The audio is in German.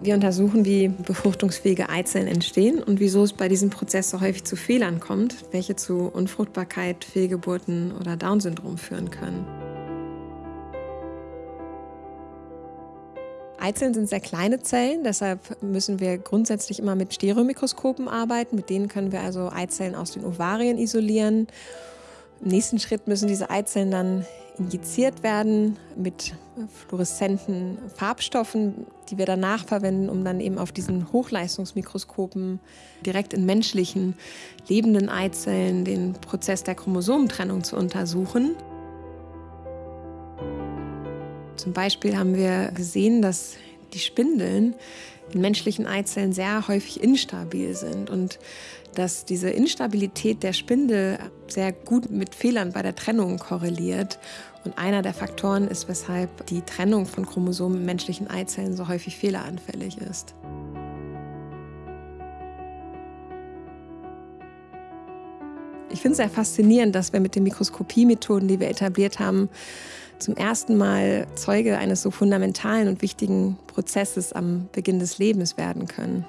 Wir untersuchen, wie befruchtungsfähige Eizellen entstehen und wieso es bei diesem Prozess so häufig zu Fehlern kommt, welche zu Unfruchtbarkeit, Fehlgeburten oder Down-Syndrom führen können. Eizellen sind sehr kleine Zellen, deshalb müssen wir grundsätzlich immer mit Stereomikroskopen arbeiten. Mit denen können wir also Eizellen aus den Ovarien isolieren. Im nächsten Schritt müssen diese Eizellen dann injiziert werden mit fluoreszenten Farbstoffen, die wir danach verwenden, um dann eben auf diesen Hochleistungsmikroskopen direkt in menschlichen lebenden Eizellen den Prozess der Chromosomentrennung zu untersuchen. Zum Beispiel haben wir gesehen, dass die Spindeln in menschlichen Eizellen sehr häufig instabil sind und dass diese Instabilität der Spindel sehr gut mit Fehlern bei der Trennung korreliert. Und einer der Faktoren ist, weshalb die Trennung von Chromosomen in menschlichen Eizellen so häufig fehleranfällig ist. Ich finde es sehr faszinierend, dass wir mit den Mikroskopiemethoden, die wir etabliert haben, zum ersten Mal Zeuge eines so fundamentalen und wichtigen Prozesses am Beginn des Lebens werden können.